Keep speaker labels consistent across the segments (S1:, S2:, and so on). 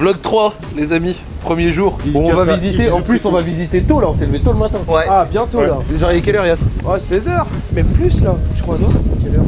S1: Vlog 3, les amis. Premier jour. Bon, on va visiter. En plus, on va visiter tôt là. On s'est levé tôt le matin.
S2: Ouais.
S3: Ah, bientôt
S1: Ouais.
S3: là.
S1: Genre, il est quelle heure, Yass
S3: Ah, 16h, même plus là, je crois, non? Quelle heure?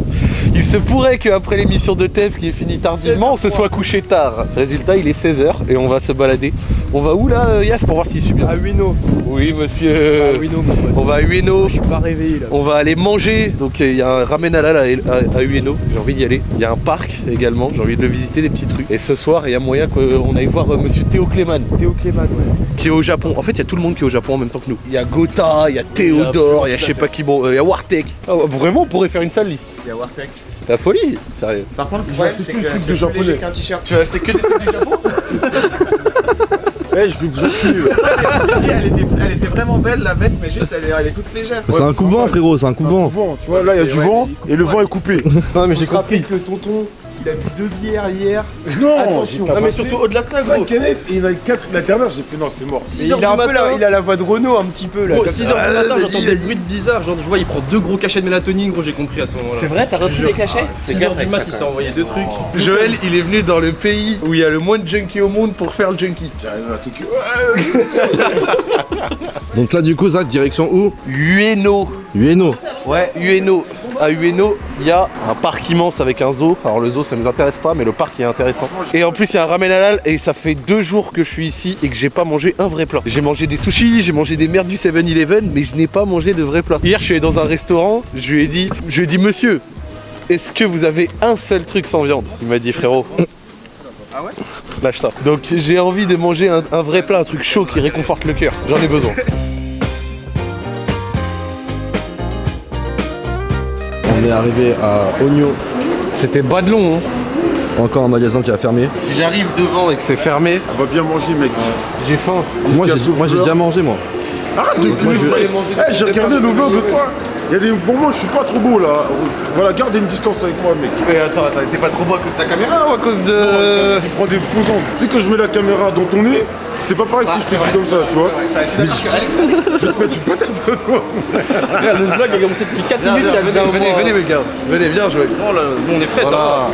S1: Il se pourrait qu'après l'émission de Tev qui est finie tardivement, on se soit couché tard. Résultat, il est 16h et on va se balader. On va où là, euh, Yass, pour voir s'il suit bien
S3: À Huino.
S1: Oui, monsieur.
S3: À Huino, mon pote.
S1: On va à Ueno.
S3: Je suis pas réveillé là.
S1: On va aller manger. Donc euh, il y a un ramen halal à, à, à Ueno. J'ai envie d'y aller. Il y a un parc également. J'ai envie de le visiter, des petits trucs. Et ce soir, il y a moyen qu'on aille voir euh, monsieur Théo Cléman
S3: Théo Clément, ouais.
S1: qui est au Japon. En fait, il y a tout le monde qui est au Japon en même temps que nous. Il y a Gotha, il y a Théodore, il y a je sais pas qui. Bon, euh, il y a Wartek. Ah vraiment, on pourrait faire une sale liste.
S2: Il y a Wartech.
S1: La folie, sérieux.
S2: Par contre, le problème, c'est que c'est
S3: de
S2: plus
S3: japonais.
S2: léger qu'un t-shirt.
S1: Tu vas rester que des trucs du Japon
S3: Eh, je vais vous enculer.
S2: elle, était, elle était vraiment belle la veste, mais juste elle est, elle est toute légère.
S4: C'est un coup de vent, frérot, c'est un coup de vent.
S3: Tu vois, là, il y a du
S2: Ouais.
S3: vent et le vent est coupé.
S4: Non, mais j'ai compris.
S3: que le tonton, il a bu deux bières hier.
S1: Non,
S3: Attention.
S1: Non, mais surtout au-delà de ça, gros.
S3: 5 canettes et il y en a 4 la dernière, j'ai fait non, c'est mort. Il a
S1: du
S3: un peu
S1: matin.
S3: la, il a la voix de Renault un petit peu là.
S5: Gros,
S3: comme
S5: 6h
S3: ça.
S5: du matin, j'entends des bruits bizarres. Genre, je vois, il prend deux gros cachets de mélatonine, gros, j'ai compris à ce moment-là.
S1: C'est vrai, t'as repris les cachets
S5: 6h du mat, il s'est envoyé deux trucs.
S1: Joël, il est venu dans le pays où il y a le moins de junkies au monde pour faire le junkie.
S3: J'arrive à Tokyo.
S4: Donc là, du coup, Zach, direction où?
S1: Ueno.
S4: Ueno.
S1: Ouais, Ueno. À Ueno, il y a un parc immense avec un zoo. Alors le zoo, ça nous intéresse pas, mais le parc est intéressant. Et en plus, il y a un ramen halal et ça fait deux jours que je suis ici et que j'ai pas mangé un vrai plat. J'ai mangé des sushis, j'ai mangé des merdes du 7-Eleven, mais je n'ai pas mangé de vrai plat. Hier, je suis allé dans un restaurant, je lui ai dit, je lui ai dit, monsieur, est-ce que vous avez un seul truc sans viande? Il m'a dit, frérot.
S2: Ah ouais?
S1: Lâche ça. Donc j'ai envie de manger un, un vrai plat, un truc chaud qui réconforte le cœur. J'en ai besoin.
S4: On est arrivé à Ogno.
S1: C'était bas de long. Hein.
S4: Encore un magasin qui a fermé.
S1: Si j'arrive devant et que c'est fermé,
S3: On va bien manger, mec.
S1: j'ai faim.
S4: Moi, j'ai déjà mangé, moi.
S3: Arrête de
S4: Moi, je-
S3: fumer. Eh, j'ai regardé le vlog de toi. Il y a des moments où je suis pas trop beau là. Voilà, garde une distance avec moi, mec.
S1: Mais attends, attends, t'es pas trop beau à cause de ta caméra ou à cause de.
S3: Tu prends des faux angles. Tu sais, quand je mets la caméra dans ton nez, c'est pas pareil que si je te fais comme ça, tu vois. Mais je je vais te mettre une patate, toi.
S5: Regarde, le vlog a commencé depuis 4 minutes, il y a déjà un
S1: venez, venez, mes gars. Venez, viens jouer.
S5: Oh là, nous on est frais, ça va.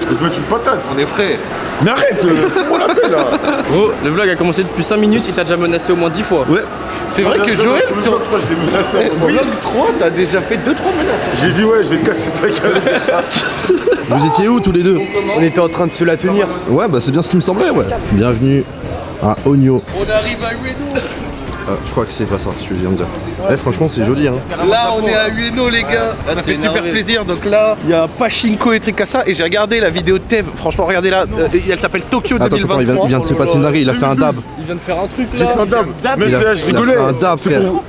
S3: Je vais te mettre une patate.
S1: On est frais.
S3: Mais arrête, euh, fais-moi la paix là.
S5: Gros, le vlog a commencé depuis 5 minutes, il t'a déjà menacé au moins 10 fois.
S4: Ouais.
S1: C'est vrai que Joël,
S3: Je
S1: sur
S3: crois que je l'ai menacé à un moment.
S1: vlog 3, t'as déjà fait 2-3 menaces.
S3: J'ai dit, ouais, je vais te casser ta caméra.
S4: Vous étiez où tous les deux
S3: On était en train de se la tenir.
S4: Ouais, bah c'est bien ce qui me semblait, ouais. Bienvenue à Ogno.
S1: On arrive à Ueno.
S4: Ah, je crois que c'est pas ça, ce que je viens de dire. Eh, franchement, c'est joli, hein.
S1: Là, on est à Ueno, les gars.
S5: Là,
S1: ça fait super plaisir. Donc là, il y a Pachinko et trucs à ça. Et j'ai regardé la vidéo de Tev. Franchement, regardez là. Euh, elle s'appelle Tokyo
S4: Attends,
S1: 2023.
S4: attends, il vient, il vient de se passer une dinguerie, il a fait un dab.
S5: Il vient de faire un truc
S3: J'ai
S5: là.
S3: fait un dab. Mais je rigolais.
S4: fait un dab,
S3: C'est
S4: frère.
S3: pour-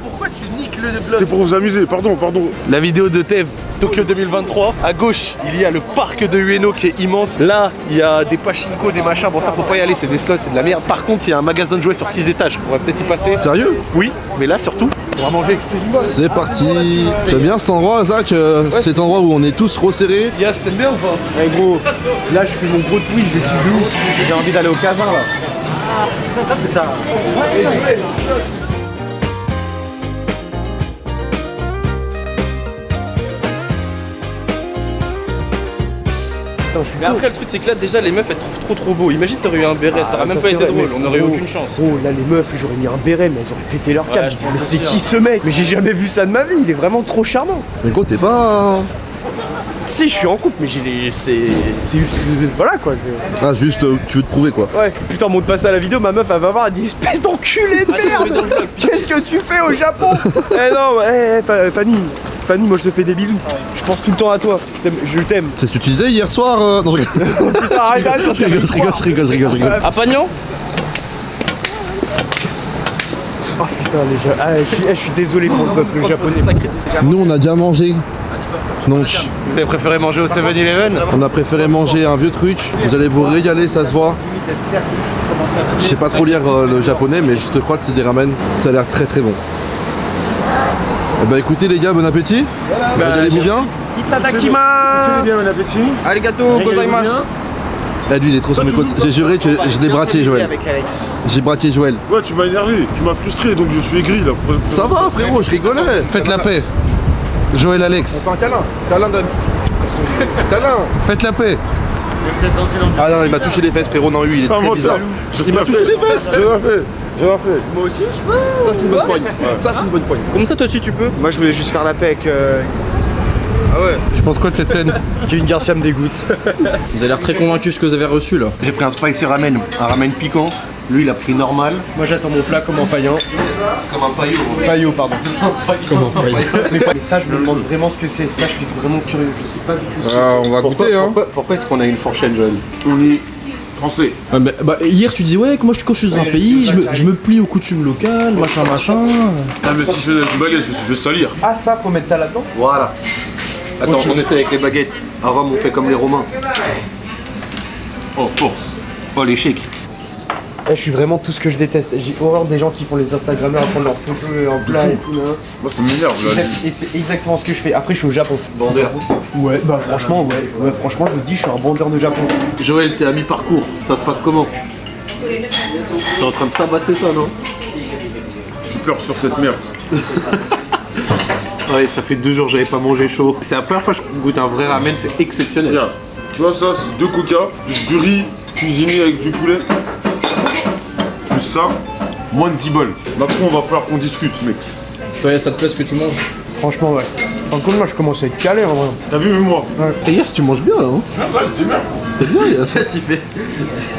S1: tu niques le
S3: C'était pour vous amuser, pardon, pardon.
S1: La vidéo de Tev, Tokyo 2023. À gauche, il y a le parc de Ueno qui est immense. Là, il y a des pachinko, des machins. Bon, ça, faut pas y aller, c'est des slots, c'est de la merde. Par contre, il y a un magasin de jouets sur 6 étages. On va peut-être y passer.
S4: Sérieux?
S1: Oui, mais là, surtout, on va manger.
S4: C'est parti T'aimes bien cet endroit, Zach? Euh, Cet endroit où on est tous resserrés
S1: Yas, t'aimes bien ou pas?
S3: Eh gros, là je fais mon gros twist, je ouf. J'ai envie d'aller au casin là. C'est ça. Putain, je suis
S5: Mais après, le truc, c'est que là, déjà, les meufs, elles trouvent trop trop beau. Imagine, t'aurais eu un béret, ça
S3: Ah,
S5: aurait même
S3: ça,
S5: pas été
S3: vrai,
S5: drôle, on aurait eu aucune chance.
S3: Gros, là les meufs, j'aurais mis un béret, mais elles auraient pété leur câble.
S5: Ouais,
S3: Je mais c'est qui ce mec Mais j'ai jamais vu ça de ma vie, il est vraiment trop charmant.
S4: Mais gros, t'es pas...
S3: Si, je suis en couple, mais j'ai les. C'est. C'est juste. Voilà quoi.
S4: Ah, juste, euh, tu veux te prouver, quoi.
S3: Ouais. Putain, monte pas ça à la vidéo, ma meuf elle va voir, elle dit espèce d'enculé de merde Qu'est-ce que tu fais au Japon? Eh non, eh, eh, Fanny, Fanny, moi je te fais des bisous. Je pense tout le temps à toi. Je t'aime-.
S4: C'est ce que tu disais hier soir euh, Non, je
S3: Putain, arrête, arrête, parce
S4: je rigole, je rigole, je rigole, je rigole, je rigole.
S5: À Pagnan
S3: Oh putain, les Ja- ah, je, suis, eh, je suis désolé pour le peuple japonais.
S4: Nous, on a déjà mangé. Donc,
S1: Vous avez préféré manger au 7-Eleven
S4: on a préféré manger un vieux truc. Vous allez vous régaler, ça se voit. Je sais pas trop lire euh, le japonais, mais je te crois que c'est des ramen. Ça a l'air très très bon. Eh bah écoutez les gars, bon appétit. Régalez-vous bien.
S3: Itadakimasu bien, bon appétit.
S5: Arigato gozaimasu.
S4: Eh lui il est trop sur mes côtes. J'ai juré que je l'ai braqué Joël.
S2: avec Alex.
S4: J'ai braqué Joël.
S3: Ouais, tu m'as énervé, tu m'as frustré, donc je suis aigri là.
S4: Ça va frérot, je rigolais.
S1: Faites la paix. Joël Alex,
S3: Fais un câlin, câlin. Câlin.
S1: faites la paix.
S4: Ah non, il m'a touché les fesses, frérot. Non, lui, il est très bizarre. Il m'a touché les fesses.
S3: J'ai rien fait. J'ai rien fait.
S5: Moi aussi, je peux.
S4: Ça, c'est une bonne poigne. Ça, c'est une bonne poigne.
S5: Comme ça, toi aussi, tu peux.
S3: Moi, je voulais juste faire la paix avec. euh,
S5: Ah ouais.
S4: Je pense quoi de cette scène
S3: Kevin Garcia me dégoûte.
S5: Vous avez l'air très convaincu ce que vous avez reçu là.
S1: J'ai pris un spicy ramen, un ramen piquant. Lui, il a pris normal.
S3: Moi, j'attends mon plat comme en paillant.
S1: Comme un paillot.
S3: Paillot, pardon. Mais, mais ça, je me demande vraiment ce que c'est. Ça, je suis vraiment curieux. Je sais pas du tout ce que
S4: Ah, on va
S1: Pourquoi,
S4: goûter, hein.
S1: pourquoi, pourquoi est-ce qu'on a une fourchette, Joël
S2: On est français.
S5: Ouais, bah, bah, hier tu dis ouais moi je, quand je suis dans un pays je me, je me plie aux coutumes locales machin machin
S2: Ah, mais si je fais une baguette, je vais- salir.
S3: Ah, ça, faut mettre ça là-dedans
S1: Voilà. Attends, on essaie avec les baguettes. À Rome, on fait comme les Romains.
S2: Oh, force.
S1: Oh.
S3: Eh, je suis vraiment tout ce que je déteste. J'ai horreur des gens qui font les Instagrammeurs à prendre leurs photos en plat et tout. là.
S2: Moi, ça m'énerve là.
S3: Et c'est exactement ce que je fais. Après, je suis au Japon.
S1: Bandeur.
S3: Ouais, bah franchement, ouais. ouais. Franchement, je me dis, je suis un bandeur de Japon.
S1: Joël, t'es à mi-parcours. Ça se passe comment T'es en train de tabasser ça, non
S2: Je pleure sur cette merde.
S1: Ouais, ça fait deux jours que j'avais pas mangé chaud. C'est la première fois que je goûte un vrai ramen, c'est exceptionnel.
S2: Regarde, tu vois ça, c'est deux coca, plus du riz cuisiné avec du poulet. Plus ça, moins de 10 bols. Après, on va falloir qu'on discute, mec.
S5: Toi ça te plaît ce que tu manges
S3: Franchement, ouais. Par contre, moi, je commence à être calé en vrai.
S2: T'as vu, moi
S4: Et Yass, tu manges bien là, hein
S2: Ah, ouais, je dis merde.
S4: T'es bien, Yass.
S5: Qu'est-ce qu'il fait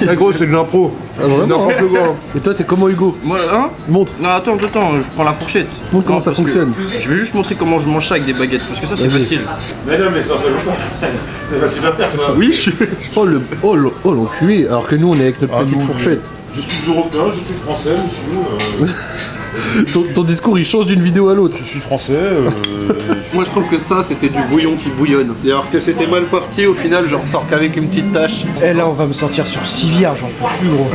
S3: Ah, gros, c'est de l'impro.
S4: Ah,
S3: N'importe quoi.
S4: Et toi, t'es comment, Hugo
S5: Moi hein
S4: Montre.
S5: Non attends attends je prends la fourchette
S4: Montre comment ça fonctionne.
S5: Je vais juste montrer comment je mange ça avec des baguettes parce que ça c'est facile
S2: Mais non, mais ça, ça. C'est facile à faire, ça.
S4: Oui, je suis. Oh, le... oh, le- oh l'enculé, alors que nous, on est avec notre
S2: Ah,
S4: petite fourchette.
S2: Je suis européen, je suis français, monsieur. euh,
S4: Ton, ton discours, il change d'une vidéo à l'autre.
S2: je suis français. euh, et
S1: Moi, je trouve que ça, c'était du bouillon qui bouillonne. Et alors que c'était mal parti, au final, je ressors qu'avec une petite tache.
S3: Eh là, on va me sortir sur civière, j'en peux plus, gros.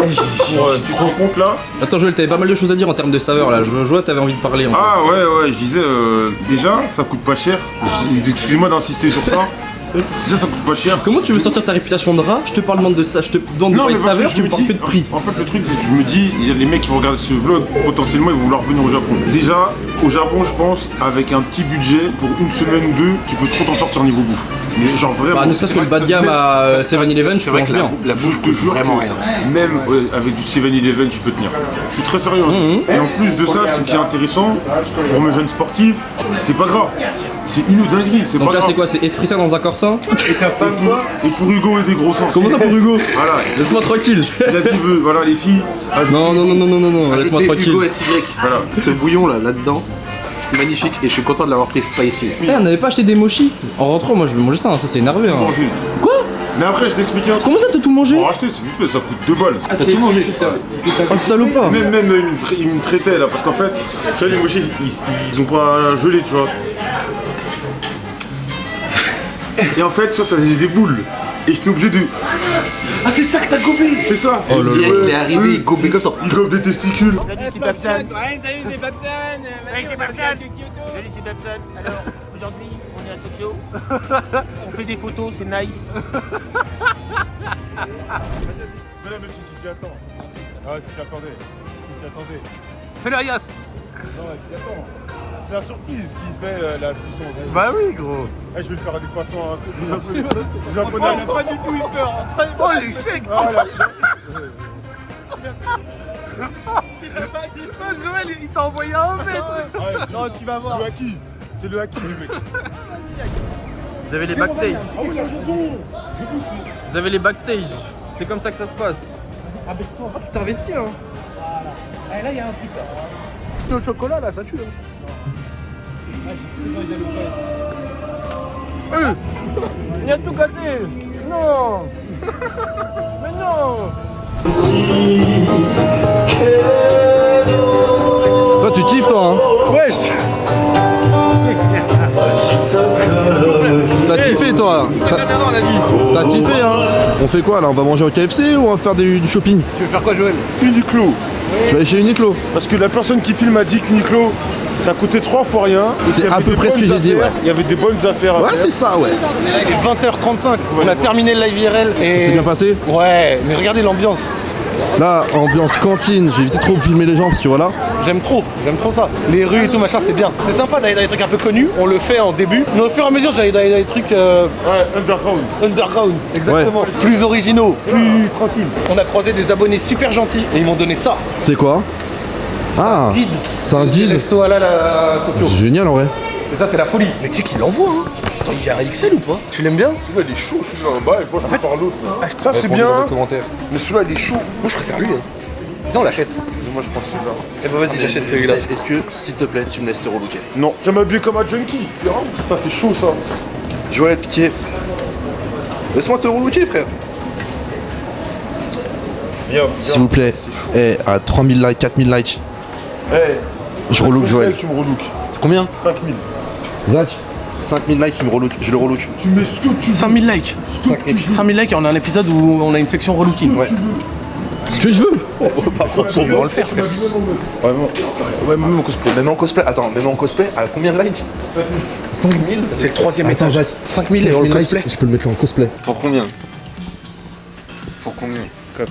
S3: Eh,
S2: ouais, tu te rends compte là
S5: Attends Joël t'avais pas mal de choses à dire en termes de saveur là Je vois t'avais envie de parler en fait.
S2: Ah ouais ouais je disais euh, déjà ça coûte pas cher. Excusez-moi d'insister sur ça. Déjà ça coûte pas cher.
S5: Comment tu veux sortir ta réputation de rat Je te parle demande de ça, je te demande de
S2: Non mais
S5: de
S2: parce que
S5: saveur,
S2: je
S5: tu
S2: me
S5: me parles
S2: dis,
S5: que de prix.
S2: en fait le truc c'est que je me dis, il y a les mecs qui vont regarder ce vlog, potentiellement ils vont vouloir venir au Japon. Déjà au Japon je pense avec un petit budget pour une semaine ou deux, tu peux trop t'en sortir niveau bouffe. Mais genre vraiment.
S5: Bah ne serait-ce que le bas de gamme à euh, 7-Eleven tu
S1: C'est vrai que
S5: bien.
S1: la
S2: Je
S1: bouffe
S2: te
S1: coûte
S2: jure
S1: vraiment
S2: que
S1: rien.
S2: même avec du 7-Eleven tu peux tenir. Je suis très sérieux. hein. Et en plus de ça, ce qui est intéressant pour mes jeunes sportifs, c'est pas grave. C'est une dinguerie, c'est
S5: Donc
S2: pas
S5: là
S2: grave.
S5: c'est quoi C'est esprit ça dans un corset
S2: Et ta femme quoi Et pour Hugo et des gros seins.
S5: Comment ça pour Hugo
S2: Voilà,
S5: Laisse-moi tranquille
S2: il a dit veut, voilà les filles.
S5: Non non non non non non non, laisse-moi tranquille.
S1: Hugo SY.
S2: Voilà.
S1: Ce bouillon là, là-dedans, magnifique. Et je suis content de l'avoir pris spicy.
S5: Eh, on n'avait pas acheté des mochis En rentrant moi je vais manger ça, hein, ça c'est énervé hein.
S2: Manger.
S5: Quoi
S2: Mais après je t'explique un truc.
S5: Comment ça t'as tout mangé
S2: Pour racheter, c'est vite fait, ça coûte 2 balles.
S3: Ah, c'est tout mangé.
S5: Oh salopard
S2: Même, même euh, il me tra- il me traitait là, parce qu'en fait, tu vois, les mochis, ils, ils ont pas gelé, tu vois. Et en fait, ça, ça faisait des boules. Et j'étais obligé de.
S3: Ah, c'est ça que t'as gobé
S2: C'est ça
S1: Il est- il est arrivé, il gobait comme ça.
S2: Il gobe des testicules.
S6: Salut, c'est Babson. Ouais, salut, c'est Babson. Salut, c'est Babson. Salut, c'est Babson. Alors, aujourd'hui, on est à Tokyo. on fait des photos, c'est nice.
S2: Mesdames, messieurs, tu t'y attends. Ah ouais, tu t'y attendais. Tu t'y attendais.
S6: Fais le Ayas.
S2: Non, ouais, tu t'y attends. C'est la surprise qui fait euh, la puissance.
S6: Bah oui, gros.
S2: Eh, je vais faire des poissons un peu des japonais.
S6: pas du tout eu peur. Oh, les chèques.
S2: Ah, là,
S6: Joël, il t'a envoyé un mètre.
S2: ouais, c'est-
S6: Non, tu vas voir.
S2: C'est le haki. C'est le haki, le mec.
S5: Vous avez les backstage
S2: Ah oui. Du.
S5: Vous avez les backstage C'est comme ça que ça se passe Oh tu t'es investi hein
S6: là, il y a un truc.
S4: Le chocolat là, ça tue.
S5: Il a tout gâté Non! Mais non!
S4: Toi, tu kiffes, toi, hein?
S3: Wesh!
S4: T'as kiffé, toi? T'as t'as kiffé, hein? On fait quoi là? On va manger au KFC ou on va faire des- du shopping?
S3: Tu veux faire quoi, Joël?
S2: Uniqlo.
S4: Tu vas aller chez Uniqlo.
S2: Parce que la personne qui filme a dit qu'Uniqlo, ça coûtait trois fois rien. y
S4: à peu près ce que j'ai dit, ouais.
S2: Il y avait des bonnes affaires à
S4: Ouais, c'est ça, ouais.
S3: Il est 20h35. On a terminé le live IRL. Et...
S4: C'est bien passé
S3: Ouais, mais regardez l'ambiance.
S4: Là, ambiance cantine, j'ai évité trop de filmer les gens parce que voilà.
S1: J'aime trop, j'aime trop ça. Les rues et tout machin, c'est bien. C'est sympa d'aller dans des trucs un peu connus. On le fait en début. Mais au fur et à mesure, j'allais d'aller dans des trucs euh,
S2: Ouais, underground.
S1: underground. Exactement. Plus originaux, plus tranquilles. On a croisé des abonnés super gentils et ils m'ont donné ça.
S4: C'est quoi? Ah,
S1: Guide.
S4: c'est un guide.
S1: Resto halal à Tokyo.
S4: C'est génial en vrai.
S1: Et ça, c'est la folie. Mais tu sais qu'il l'envoie, hein. Attends, il y a un XL ou pas? Tu l'aimes bien?
S2: Celui-là, il est chaud, celui-là. Moi, je préfère l'autre. là. Ça, c'est bien,
S4: commentaire.
S2: mais celui-là, il est chaud.
S1: Moi, je préfère lui. Hein. Viens, on l'achète.
S2: Moi, je prends celui-là.
S1: Eh bah, vas-y, j'achète celui-là.
S4: Est-ce que, s'il te plaît, tu me laisses te relooker
S2: Non, j'aime m'habiller comme un junkie. tu. Ça, c'est chaud, ça.
S4: Joël, pitié. Laisse-moi te relooker, frère. S'il vous plaît. Eh, à 3000 likes, 4000 likes.
S2: Hey,
S4: Je relook Joël.
S2: Tu me relook.
S4: Combien
S2: 5000.
S4: Zach 5000 likes, il me relook. Je le relook.
S2: Tu mets ce que tu veux.
S1: 5000 likes.
S4: 5000.
S1: 5000 likes et on a un épisode où on a une section relooking.
S4: Ouais. Ce que je veux.
S1: Faut vraiment le faire, frère.
S2: Ouais, ouais, même en cosplay.
S4: Même en cosplay. Attends, même en cosplay, à combien de likes 5000
S1: C'est le troisième
S4: Attends,
S1: étage.
S4: Jacques.
S1: 5000 et le
S4: 5000 likes,
S1: cosplay.
S4: Je peux le mettre en cosplay. Pour combien? Pour combien?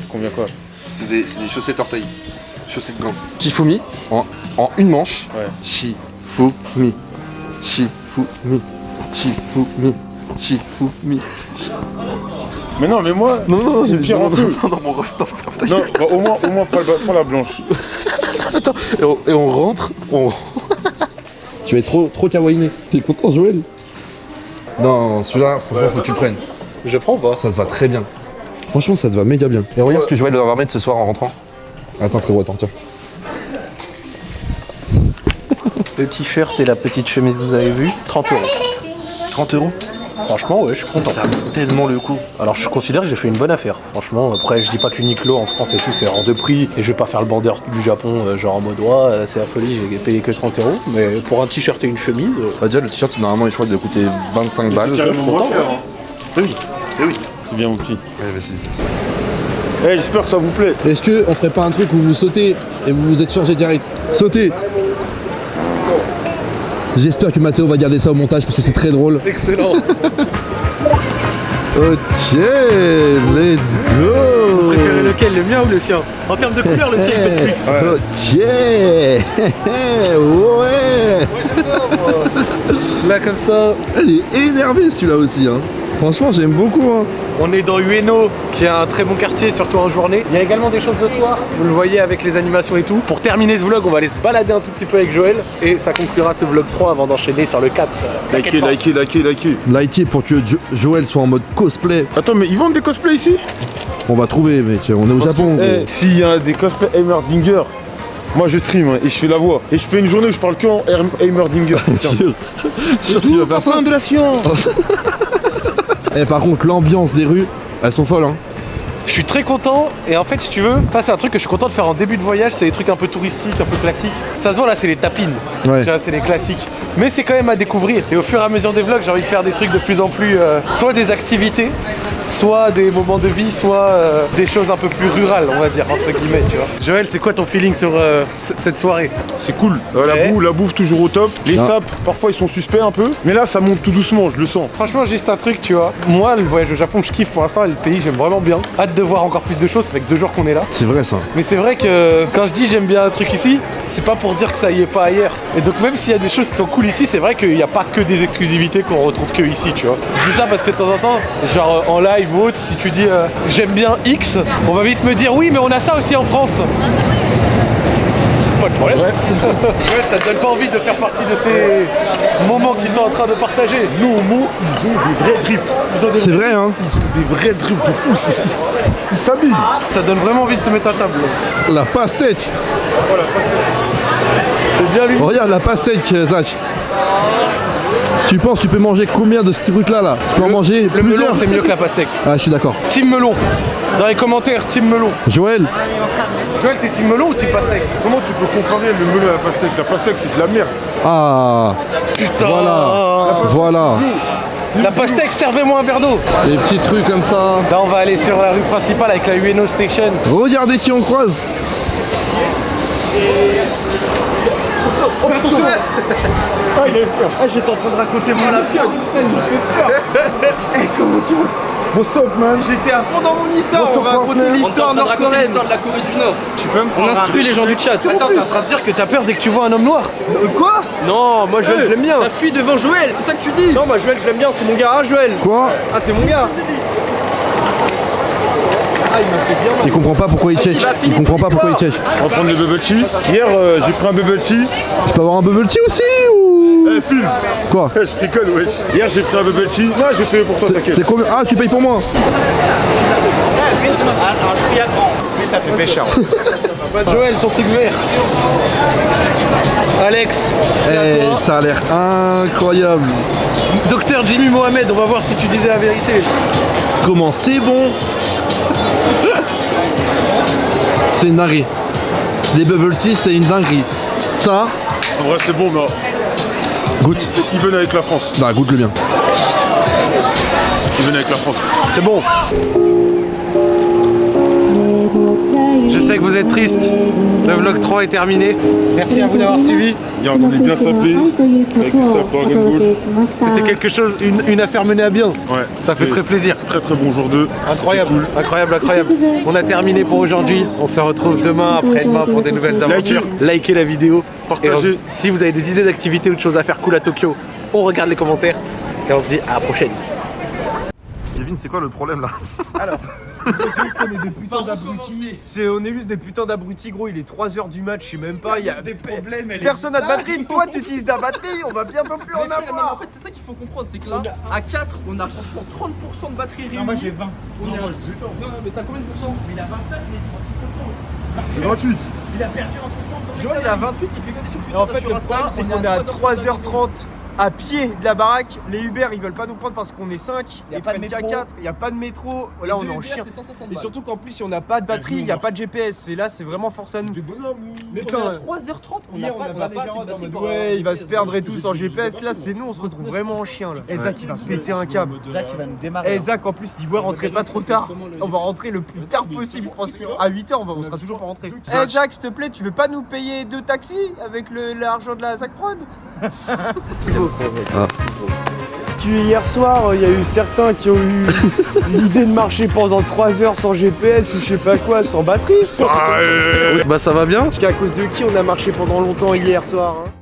S2: Combien quoi?
S4: C'est des, c'est des chaussettes orteils. Chaussettes gants. Shifumi en, en une manche.
S2: Ouais.
S4: Shifumi. Shifumi. Shifumi. Shifumi.
S2: Mais non, mais moi.
S4: Non, non, non,
S2: C'est pire
S4: non,
S2: en
S4: non,
S2: feu.
S4: non, non, mon ref, non,
S2: Non, bah, au moins, au moins, prends la, prends la blanche.
S4: Attends, et on, et on rentre, on... tu vas être trop, trop kawaiiné. T'es content, Joël? Non, celui-là, franchement, faut que tu le prennes.
S1: Je prends ou pas?
S4: Ça te va très bien. Franchement, ça te va méga bien. Et regarde ce que Joël va mettre ce soir en rentrant. Attends, frérot, attends, tiens.
S1: Le t-shirt et la petite chemise que vous avez vu, 30 euros.
S4: 30 euros
S1: Franchement, ouais, je suis content.
S4: Ça vaut tellement le coup.
S1: Alors je considère que j'ai fait une bonne affaire. Franchement, après je dis pas qu'Uniqlo en France et tout c'est hors de prix et je vais pas faire le bandeur du Japon euh, genre en mode ouais, c'est la folie, j'ai payé que 30 euros. Mais pour un t-shirt et une chemise, euh,
S4: Bah, déjà, le t-shirt, normalement, je crois qu'il doit coûter 25 balles.
S2: Carrément moins cher, hein.
S4: Eh oui, eh oui.
S2: C'est bien, mon petit.
S4: Ouais, vas-y.
S2: Eh, j'espère que ça vous plaît.
S5: Est-ce que on ferait pas un truc où vous sautez et vous vous êtes changé direct Sautez J'espère que Mathéo va garder ça au montage parce que c'est très drôle.
S1: excellent.
S5: Ok, let's go
S1: Préférez lequel, le mien ou le sien En termes de couleur, le tien il peut plus.
S5: Ok Ouais
S1: Là comme ça,
S5: Elle est énervée celui-là aussi hein. Franchement j'aime beaucoup hein.
S1: on est dans Ueno, qui est un très bon quartier, surtout en journée. Il y a également des choses le soir, vous le voyez avec les animations et tout. Pour terminer ce vlog, on va aller se balader un tout petit peu avec Joël et ça conclura ce vlog 3 avant d'enchaîner sur le 4. Euh,
S2: Likez, likez, likez, likez.
S5: Likez pour que Jo- Joël soit en mode cosplay.
S2: Attends, mais ils vendent des cosplays ici?
S5: On va trouver mec, on est au Japon.
S2: Eh, S'il y a des cosplays Heimerdinger, moi je stream hein, et je fais la voix. Et je fais une journée où je parle que en Heim- Heimerdinger. Tiens.
S5: Sûr, tu vas faire ça
S2: Fin de la science
S5: Eh par contre l'ambiance des rues, elles sont folles hein.
S1: Je suis très content et en fait si tu veux, ça c'est un truc que je suis content de faire en début de voyage, c'est des trucs un peu touristiques, un peu classiques. Ça se voit là c'est les tapines,
S5: Ouais.
S1: Tu vois, c'est les classiques. Mais c'est quand même à découvrir et au fur et à mesure des vlogs j'ai envie de faire des trucs de plus en plus, euh, soit des activités, soit des moments de vie, soit euh, des choses un peu plus rurales on va dire entre guillemets tu vois. Joël c'est quoi ton feeling sur euh, cette soirée?
S2: C'est cool. Euh, la,
S1: Ouais.
S2: bouffe, la bouffe toujours au top. Les sapes, parfois ils sont suspects un peu. Mais là ça monte tout doucement, je le sens.
S1: Franchement, juste un truc, tu vois. Moi, le voyage au Japon, je kiffe pour l'instant. et Le pays, j'aime vraiment bien. Hâte de voir encore plus de choses. Ça fait que deux jours qu'on est là.
S5: C'est vrai ça.
S1: Mais c'est vrai que quand je dis j'aime bien un truc ici, c'est pas pour dire que ça y est pas ailleurs. Et donc, même s'il y a des choses qui sont cool ici, c'est vrai qu'il n'y a pas que des exclusivités qu'on retrouve que ici, tu vois. Je dis ça parce que de temps en temps, genre euh, en live ou autre, si tu dis euh, j'aime bien X, on va vite me dire oui, mais on a ça aussi en France. Pas de problème. Ouais, ça te donne pas envie de faire partie de ces moments qu'ils sont en train de partager.
S2: Nous au mot, ils ont des vrais drips. Ils ont des,
S5: C'est vrai hein.
S2: des vrais drips de fou. c'est- Ils s'habillent.
S1: Ça donne vraiment envie de se mettre à table.
S5: La pastèque
S1: C'est bien lui.
S5: Regarde la pastèque euh, Zach Tu penses que tu peux manger combien de ce truc là là? Tu peux en manger
S1: Le melon,
S5: plusieurs
S1: c'est mieux que la pastèque.
S5: Ah je suis d'accord.
S1: Team melon. Dans les commentaires, team melon.
S5: Joël
S1: Joël, t'es team melon ou team pastèque?
S2: Comment tu peux comparer le melon à la pastèque? La pastèque c'est de la merde.
S5: Ah
S1: Putain
S5: Voilà Voilà
S1: La pastèque, servez-moi un verre d'eau
S5: Les petits trucs comme ça.
S1: Là, on va aller sur la rue principale avec la Ueno Station.
S5: Regardez qui on croise
S1: Oh, mais attention Ah, il a eu peur Ah, j'étais en train de raconter mon affaire Eh, comment tu vois
S3: What's up, man J'étais à fond dans mon histoire, on va raconter l'histoire nord-coréenne.
S1: l'histoire de la Corée du Nord.
S3: Tu peux me
S1: On instruit les gens du chat. Attends, t'es en train de dire que t'as peur dès que tu vois un homme noir
S3: Quoi Non, moi Joël, je l'aime bien.
S1: T'as fui devant Joël, c'est ça que tu dis
S3: Non, moi Joël, je l'aime bien, c'est mon gars, hein, Joël.
S5: Quoi
S3: Ah, t'es mon gars. Ah, il fait
S5: comprend pas pourquoi il check. Il comprend pas pourquoi il check.
S2: On va prendre le bubble tea. Hier, euh, j'ai pris un bubble tea.
S5: Je peux avoir un bubble tea aussi ou?
S2: Eh, film
S5: Quoi?
S2: Je rigole, wesh. Hier, j'ai pris un bubble tea. Non, j'ai payé pour toi, t'inquiète.
S5: C'est combien? Ah, tu payes pour moi
S1: Joël, ton truc vert. Alex, c'est à
S5: Eh,
S1: toi.
S5: ça a l'air incroyable.
S1: Docteur Jimmy Mohamed, on va voir si tu disais la vérité.
S5: Comment c'est bon? C'est une dinguerie. Les bubble tea, c'est une dinguerie. Ça,
S2: En vrai, c'est bon, mais
S5: goûte.
S2: ils viennent avec la France.
S5: Bah, goûte le bien.
S2: Ils viennent avec la France.
S1: C'est bon. Sais que vous êtes triste. Le vlog 3 est terminé. Merci à vous d'avoir suivi.
S2: Hier, on est bien sapé. Avec.
S1: C'était quelque chose, une, une affaire menée à bien.
S2: Ouais.
S1: Ça fait très plaisir.
S2: Très très bon jour 2.
S1: Incroyable, incroyable, incroyable. On a terminé pour aujourd'hui. On se retrouve demain, après-demain pour des nouvelles aventures. Likez la vidéo.
S2: Partagez.
S1: Et on- si vous avez des idées d'activités ou de choses à faire cool à Tokyo, on regarde les commentaires. Et on se dit à la prochaine.
S4: Kevin, c'est quoi le problème là?
S3: C'est juste qu'on est des putains d'abrutis. C'est, on est juste des putains d'abrutis, gros. Il est 3h du match, je sais même pas. Il y a des problèmes. Personne n'a de batterie. Toi, tu utilises ta batterie. On va bientôt plus en avoir.
S7: en fait, c'est ça qu'il faut comprendre, c'est que là, à 4, on a franchement 30% de batterie réunie. moi j'ai 20. On. Non, mais t'as combien de pourcents? Mais il a 29, il est
S2: C'est 28.
S7: Il a perdu en puissance.
S3: Joël, il a 28.
S7: il fait que des choses
S3: en fait, le problème, c'est qu'on est à 3h30 à pied de la baraque. Les Uber, ils veulent pas nous prendre parce qu'on est 5.
S7: Y a
S3: Ils
S7: pas de
S3: prennent qu'à
S7: métro.
S3: 4. Il y a pas de métro. Là, on est en chien. Et surtout qu'en plus, si on n'a pas de batterie, il n'y a pas de GPS. Et là, c'est vraiment force à nous.
S7: Mais on est à
S3: ouais.
S7: 3h30, on n'a
S3: Hier,
S7: pas, assez de batterie
S3: Ouais, il va se perdre et tout sans GPS. Là, c'est nous, on se retrouve vraiment en chien. Là. Et Zach, il va péter un câble.
S7: Zach, il va nous démarrer.
S3: Et Zach, en plus, il dit Ouais, rentrez pas trop tard. On va rentrer le plus tard possible. Je pense qu'à 8h, on, sera toujours pas rentré. Eh, Zach, s'il te plaît, tu veux pas nous payer deux taxis avec le- l'argent de la Zach Prod Tu hier soir, il y a eu certains qui ont eu l'idée de marcher pendant 3 heures sans GPS ou je sais pas quoi, sans batterie.
S1: Bah ça va bien.
S3: Qu'à cause de qui on a marché pendant longtemps hier soir hein